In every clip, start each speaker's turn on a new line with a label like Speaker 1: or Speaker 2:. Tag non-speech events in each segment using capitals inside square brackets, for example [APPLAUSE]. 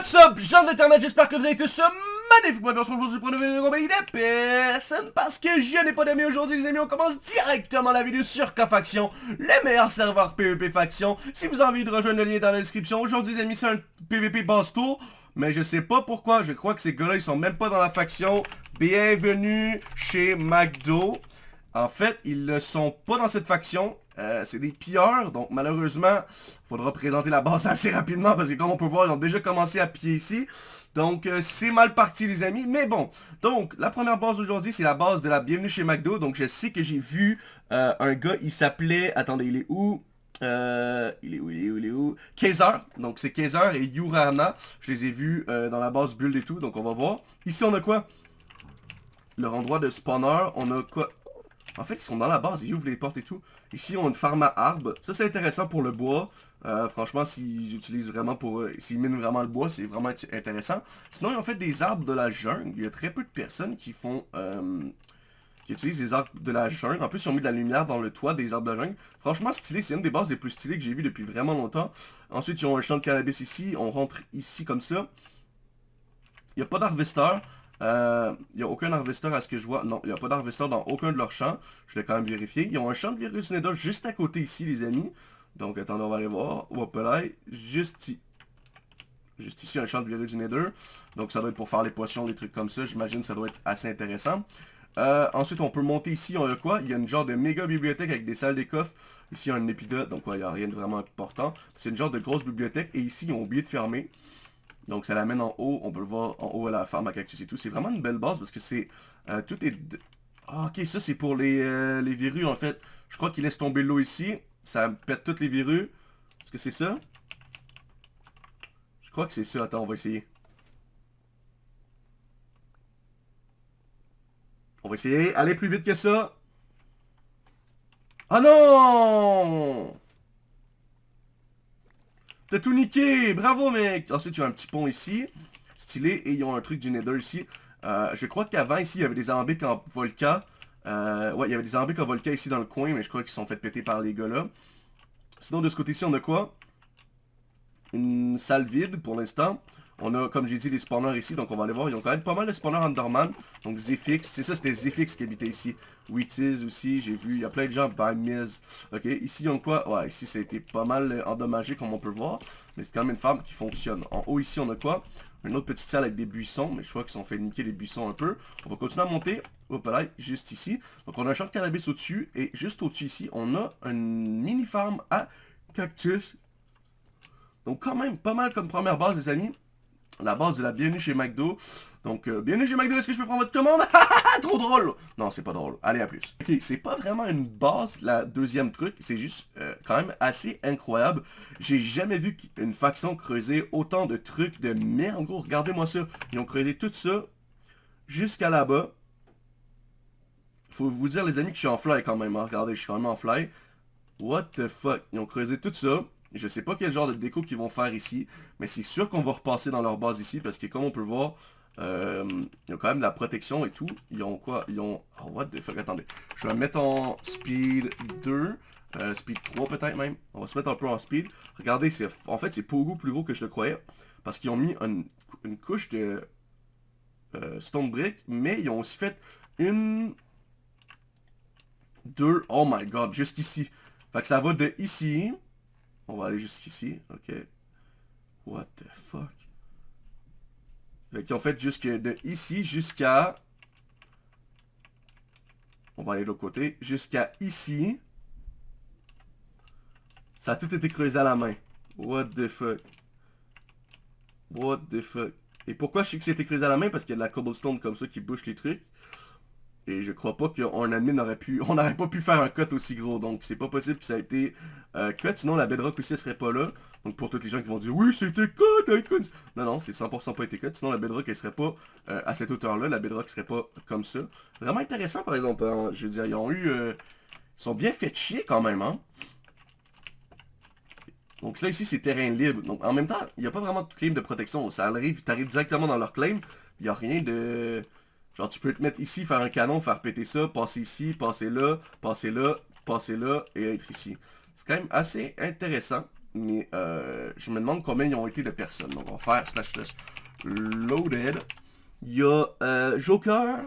Speaker 1: What's up, gens d'internet, j'espère que vous allez tous magnifiquement bien aujourd'hui pour une vidéo de parce que je n'ai pas d'amis aujourd'hui les amis, on commence directement la vidéo sur K-Faction, le meilleur serveur PvP Faction. Si vous avez envie de rejoindre le lien dans la description, aujourd'hui les amis c'est un PvP basse tour, mais je sais pas pourquoi, je crois que ces gars-là ils sont même pas dans la faction. Bienvenue chez McDo. En fait, ils ne sont pas dans cette faction. Euh, c'est des pilleurs, donc malheureusement, il faudra présenter la base [LAUGHS] assez rapidement parce que comme on peut voir, ils ont déjà commencé à piller ici. Donc, euh, c'est mal parti les amis, mais bon. Donc, la première base aujourd'hui, c'est la base de la bienvenue chez McDo. Donc, je sais que j'ai vu euh, un gars, il s'appelait... Attendez, il est où? Euh, il est où, il est où, il est où? Kaiser, donc c'est Kaiser et Yurana, je les ai vus dans la base build et tout, donc on va voir. Ici on a quoi? Leur endroit de spawner, on a quoi? En fait, ils sont dans la base, ils ouvrent les portes et tout. Ici, on a une farm à arbres. Ça, c'est intéressant pour le bois. Euh, franchement, s'ils utilisent vraiment pour... S'ils minent vraiment le bois, c'est vraiment intéressant. Sinon, ils ont fait des arbres de la jungle. Il y a très peu de personnes qui font... Euh, qui utilisent des arbres de la jungle. En plus, ils ont mis de la lumière dans le toit des arbres de la jungle. Franchement, stylé. C'est une des bases les plus stylées que j'ai vues depuis vraiment longtemps. Ensuite, ils ont un champ de cannabis ici. On rentre ici comme ça. Il n'y a pas d'harvester. Il euh, n'y a aucun harvester à ce que je vois. Non, il n'y a pas d'harvester dans aucun de leurs champs. Je vais quand même vérifier. Ils ont un champ de virus Neda juste à côté ici, les amis. Donc, attendez, on va aller voir. Juste ici. Juste ici, un champ de virus Nether. Donc, ça doit être pour faire les potions, des trucs comme ça. J'imagine ça doit être assez intéressant. Euh, ensuite, on peut monter ici, on a quoi? Il y a une genre de méga bibliothèque avec des salles des coffres. Ici, il y a un épidote, donc il n'y a rien de vraiment important. C'est une genre de grosse bibliothèque. Et ici, ils ont oublié de fermer. Donc ça l'amène en haut, on peut le voir en haut à la farm à cactus et tout. C'est vraiment une belle base parce que c'est... Euh, tout est... Ah, ok, ça c'est pour les, euh, les en fait. Je crois qu'il laisse tomber l'eau ici. Ça pète toutes les verrues. Est-ce que c'est ça? Je crois que c'est ça. Attends, on va essayer. On va essayer. Allez plus vite que ça. Ah non T'as tout niqué Bravo, mec Ensuite, il y a un petit pont ici. Stylé. Et ils ont un truc du Nether ici. Euh, je crois qu'avant, ici, il y avait des ambiques en volca. Euh, ouais, il y avait des ambiques en volca ici dans le coin, mais je crois qu'ils sont fait péter par les gars-là. Sinon, de ce côté-ci, on a quoi? Une salle vide pour l'instant. On a, comme j'ai dit, des spawners ici, donc on va aller voir. Ils ont quand même pas mal de spawners Underman. Donc Zephyx, c'est ça, c'était Zephyx qui habitait ici. Wheaties aussi, j'ai vu, il y a plein de gens, by Miz. Ok, ici, ils ont quoi? Ouais, ici, ça a été pas mal euh, endommagé, comme on peut voir. Mais c'est quand même une farm qui fonctionne. En haut, ici, on a quoi? Une autre petite salle avec des buissons, mais je crois qu'ils sont fait niquer les buissons un peu. On va continuer à monter. Hop là, juste ici. Donc on a un champ de cannabis au-dessus. Et juste au-dessus ici, on a une mini farm à cactus. Donc quand même, pas mal comme première base, les amis la base de la bienvenue chez McDo. Donc, euh, bienvenue chez McDo, est-ce que je peux prendre votre commande? [LAUGHS] Trop drôle! Non, c'est pas drôle. Allez, à plus. Ok, c'est pas vraiment une base, la deuxième truc. C'est juste euh, quand même assez incroyable. J'ai jamais vu une faction creuser autant de trucs de merde. gros, regardez-moi ça. Ils ont creusé tout ça jusqu'à là-bas. Faut vous dire, les amis, que je suis en fly quand même. Hein. Regardez, je suis quand même en fly. What the fuck? Ils ont creusé tout ça. Je sais pas quel genre de déco qu'ils vont faire ici, mais c'est sûr qu'on va repasser dans leur base ici, parce que comme on peut voir, euh, ils ont quand même de la protection et tout. Ils ont quoi? Ils ont... Oh, what the fuck, attendez. Je vais mettre en speed 2, euh, speed 3 peut-être même. On va se mettre un peu en speed. Regardez, en fait, c'est beaucoup plus gros que je le croyais, parce qu'ils ont mis une, couche de euh, stone brick, mais ils ont aussi fait une... Deux... Oh my god, jusqu'ici. Fait que ça va de ici on va aller jusqu'ici. OK. What the fuck? Fait ont fait jusque de ici jusqu'à... On va aller de l'autre côté. Jusqu'à ici. Ça a tout été creusé à la main. What the fuck? What the fuck? Et pourquoi je sais que c'était creusé à la main? Parce qu'il y a de la cobblestone comme ça qui bouche les trucs. Et je crois pas qu'un admin aurait pu... [LAUGHS] On n'aurait pas pu faire un cut aussi gros. Donc c'est pas possible que ça a été euh, cut. Sinon la bedrock aussi serait pas là. Donc pour tous les gens qui vont dire oui c'était cut, cut. Non non c'est 100% pas été cut. Sinon la bedrock elle serait pas euh, à cette hauteur là. La bedrock serait pas comme ça. Vraiment intéressant par exemple. Hein. Je veux dire ils ont eu... Euh, ils sont bien fait chier quand même hein. Donc là ici c'est terrain libre. Donc en même temps il n'y a pas vraiment de claim de protection. Ça arrive, t'arrives directement dans leur claim. Il n'y a rien de... Genre, tu peux te mettre ici, faire un canon, faire péter ça, passer ici, passer là, passer là, passer là et être ici. C'est quand même assez intéressant. mais euh, je me demande combien ils ont été de personnes. Donc on va faire slash slash loaded. Il y a euh, Joker.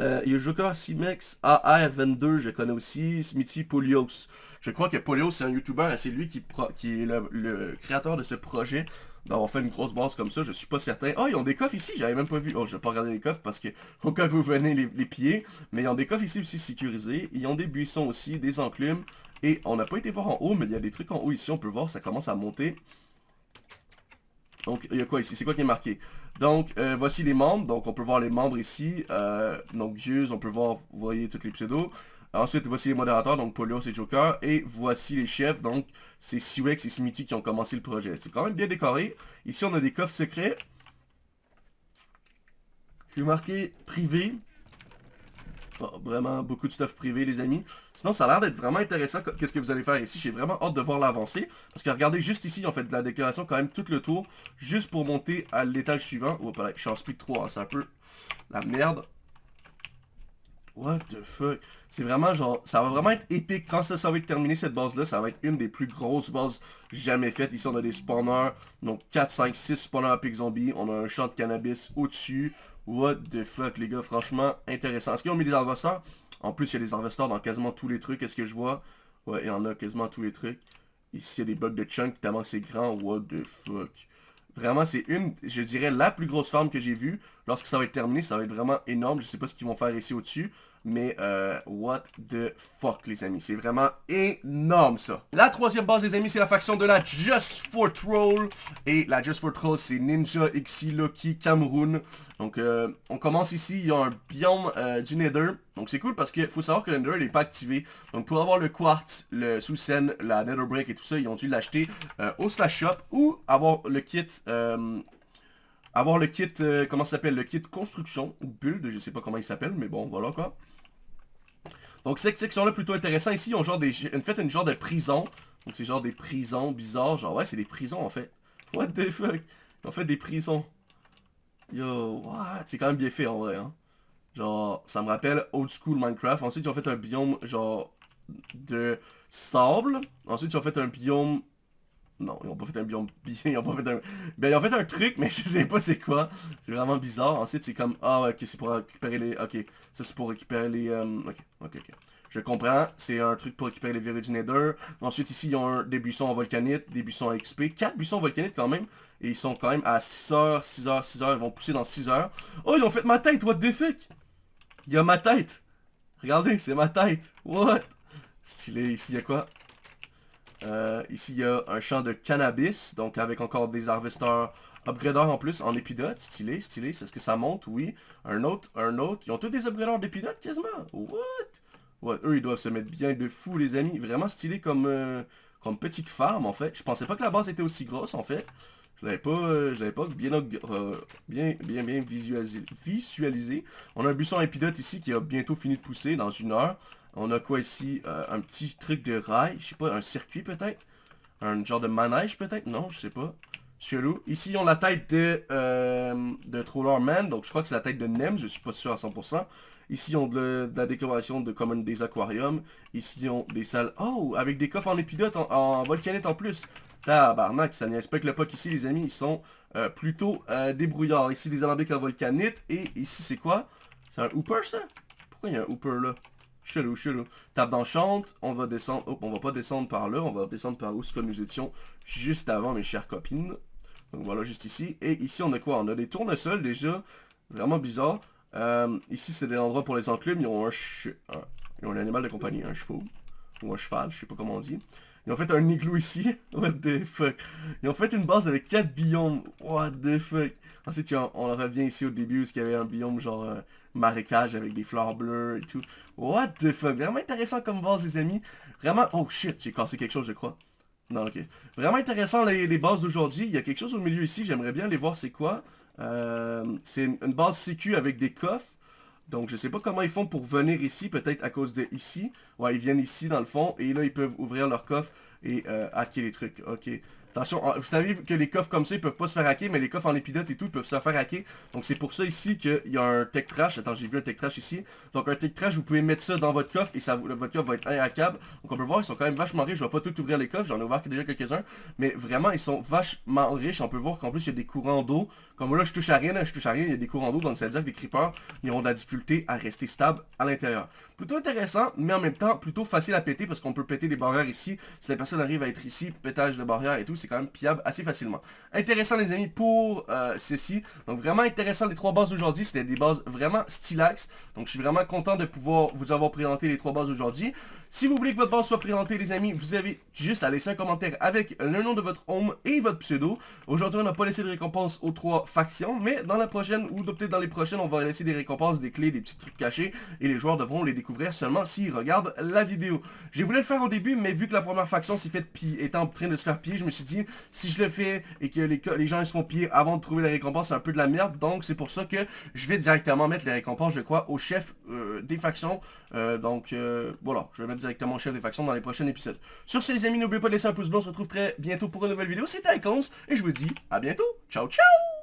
Speaker 1: Euh, il y a Joker Simex AR22, je connais aussi. Smithy Polios. Je crois que Polios c'est un YouTuber et c'est lui qui, est le, créateur de ce projet d'avoir fait une grosse base comme ça, je suis pas certain. Oh, ils ont des coffres ici, j'avais même pas vu. Oh, je vais pas regarder les coffres parce que au cas où vous venez les, les pieds. Mais ils ont des coffres ici aussi sécurisés. Ils ont des buissons aussi, des enclumes. Et on n'a pas été voir en haut, mais il y a des trucs en haut ici, on peut voir, ça commence à monter. Donc, il y a quoi ici? C'est quoi qui est marqué? Donc, euh, voici les membres. Donc, on peut voir les membres ici. Euh, donc, Dieu, on peut voir, vous voyez, tous les pseudos. Ensuite, voici les modérateurs, donc Polios et Joker. Et voici les chefs, donc c'est Siwex et Smithy qui ont commencé le projet. C'est quand même bien décoré. Ici, on a des coffres secrets. Je vais marquer privé. Oh, vraiment beaucoup de stuff privé, les amis. Sinon, ça a l'air d'être vraiment intéressant. Qu'est-ce que vous allez faire ici? J'ai vraiment hâte de voir l'avancée. Parce que regardez, juste ici, ils fait de la décoration quand même tout le tour. Juste pour monter à l'étage suivant. Oh, je suis en speed 3, hein, c'est un peu la merde. What the fuck? C'est vraiment genre, ça va vraiment être épique. Quand ça, ça va être terminé, cette base-là, ça va être une des plus grosses bases jamais faites. Ici, on a des spawners. Donc, 4, 5, 6 spawners à pic zombie. On a un champ de cannabis au-dessus. What the fuck, les gars, franchement, intéressant. Est-ce qu'ils ont mis des harvesters? En plus, il y a des harvesters dans quasiment tous les trucs. Est-ce que je vois? Ouais, il y en a quasiment tous les trucs. Ici, il y a des bugs de chunk tellement c'est grand. What the fuck? Vraiment, c'est une, je dirais, la plus grosse farm que j'ai vue. Lorsque ça va être terminé, ça va être vraiment énorme. Je sais pas ce qu'ils vont faire ici au-dessus. Mais, euh, what the fuck, les amis. C'est vraiment énorme, ça. La troisième base, les amis, c'est la faction de la Just for Troll. Et la Just for Troll, c'est Ninja, Xi, Loki, Cameroon. Donc, euh, on commence ici. Il y a un biome euh, du Nether. Donc, c'est cool parce qu'il faut savoir que le Nether n'est pas activé. Donc, pour avoir le Quartz, le Sous-Scène, la Nether Break et tout ça, ils ont dû l'acheter au Slash Shop ou avoir le kit avoir le kit, comment ça s'appelle, le kit construction, ou build, je sais pas comment il s'appelle, mais bon, voilà quoi. Donc cette section-là plutôt intéressant. Ici, ont genre des, fait une genre de prison. Donc c'est genre des prisons bizarres. Genre ouais, c'est des prisons en fait. What the fuck? Ils ont fait des prisons. Yo, what? C'est quand même bien fait en vrai. Hein? Genre, ça me rappelle old school Minecraft. Ensuite, ils ont fait un biome genre de sable. Ensuite, ils ont fait un biome non, ils ont pas fait un biome [LAUGHS] ils ont pas fait un... Ben, ils ont fait un truc, mais [LAUGHS] je sais pas c'est quoi. C'est vraiment bizarre. Ensuite, c'est comme... Ah, ok, c'est pour récupérer les... Ok, ça c'est pour récupérer les... Euh, ok, ok, ok. Je comprends. C'est un truc pour récupérer les verrues du Nether. Ensuite, ici, ils ont des buissons en volcanite, des buissons à XP. 4 buissons en volcanite quand même. Et ils sont quand même à 6h, 6h, 6h. Ils vont pousser dans 6h. Oh, ils ont fait ma tête, what the fuck? Il y a ma tête. Regardez, c'est ma tête. What? Stylé, ici, il y a quoi? Euh, ici, il y a un champ de cannabis, donc avec encore des harvesters upgraders en plus, en épidote. Stylé, stylé. C'est ce que ça monte? Oui. Un autre, un autre. Ils ont tous des upgraders d'épidote quasiment. What? What? Eux, ils doivent se mettre bien de fou, les amis. Vraiment stylé comme, euh, comme petite farm, en fait. Je pensais pas que la base était aussi grosse, en fait. Je l'avais pas, euh, je pas bien, bien, bien, bien visualisé, visualisé. On a un buisson épidote ici qui a bientôt fini de pousser dans une heure. On a quoi ici? Euh, un petit truc de rail, je sais pas, un circuit peut-être? Un genre de manège peut-être? Non, je sais pas. Chelou. Ici, ils ont la tête de, euh, de Troller Man, donc je crois que c'est la tête de Nem, je suis pas sûr à 100%. Ici, ils ont de, la décoration de comme des aquariums. Ici, ils ont des salles... Oh! Avec des coffres en épidote, en, volcanite en plus. Tabarnak, ça que le POC ici, les amis, ils sont euh, plutôt débrouillards. Ici, des alambics en volcanite. Et ici, c'est quoi? C'est un hooper, ça? Pourquoi il y a un hooper, là? Chelou, chelou. Table d'enchante, on va descendre... Oh, on va pas descendre par là, on va descendre par où ce que nous étions juste avant, mes chères copines. Donc voilà, juste ici. Et ici, on a quoi? On a des tournesols déjà. Vraiment bizarre. Euh, ici, c'est des endroits pour les enclumes. Ils ont un, Ils ont un animal de compagnie, un chevaux. Ou un cheval, je sais pas comment on dit. Ils ont fait un igloo ici. [LAUGHS] What the fuck. Ils ont fait une base avec 4 biomes. What the fuck. Ensuite, on revient ici au début, où il y avait un biome genre euh, marécage avec des fleurs bleues et tout. What the fuck. Vraiment intéressant comme base, les amis. Vraiment... Oh shit, j'ai cassé quelque chose, je crois. Non, ok. Vraiment intéressant les, bases d'aujourd'hui. Il y a quelque chose au milieu ici. J'aimerais bien aller voir c'est quoi. Euh, c'est une, base sécu avec des coffres. Donc, je sais pas comment ils font pour venir ici, peut-être à cause de ici. Ouais, ils viennent ici, dans le fond, et là, ils peuvent ouvrir leur coffre et euh, hacker les trucs. Ok. Attention, vous savez que les coffres comme ça, ils peuvent pas se faire hacker, mais les coffres en épidote et tout, ils peuvent se faire hacker. Donc c'est pour ça ici qu'il y a un tech trash. Attends, j'ai vu un tech trash ici. Donc un tech trash, vous pouvez mettre ça dans votre coffre et votre coffre va être inhackable. Donc on peut voir, ils sont quand même vachement riches. Je vais pas tout ouvrir les coffres, j'en ai ouvert déjà quelques-uns. Mais vraiment, ils sont vachement riches. On peut voir qu'en plus, il y a des courants d'eau. Comme là, je touche à rien, je touche à rien, il y a des courants d'eau. Donc ça veut dire que les creepers, ils auront de la difficulté à rester stables à l'intérieur. Plutôt intéressant, mais en même temps, plutôt facile à péter parce qu'on peut péter des barrières ici. Si la personne arrive à être ici, pétage de barrières et tout, c'est quand même pillable assez facilement. Intéressant les amis pour euh, ceci. Donc vraiment intéressant les trois bases d'aujourd'hui. C'était des bases vraiment stylax. Donc je suis vraiment content de pouvoir vous avoir présenté les trois bases aujourd'hui. Si vous voulez que votre base soit présentée, les amis, vous avez juste à laisser un commentaire avec le nom de votre home et votre pseudo. Aujourd'hui, on n'a pas laissé de récompense aux trois factions, mais dans la prochaine, ou peut-être dans les prochaines, on va laisser des récompenses, des clés, des petits trucs cachés, et les joueurs devront les découvrir seulement s'ils regardent la vidéo. J'ai voulu le faire au début, mais vu que la première faction s'est faite est en train de se faire piller, je me suis dit, si je le fais et que les, gens ils se avant de trouver les récompenses, c'est un peu de la merde, donc c'est pour ça que je vais directement mettre les récompenses, je crois, au chef euh, des factions. Euh, donc euh, voilà, je vais mettre directement chef des factions dans les prochains épisodes. Sur ce les amis, n'oubliez pas de laisser un pouce bleu, on se retrouve très bientôt pour une nouvelle vidéo, c'était Icons, et je vous dis à bientôt, ciao ciao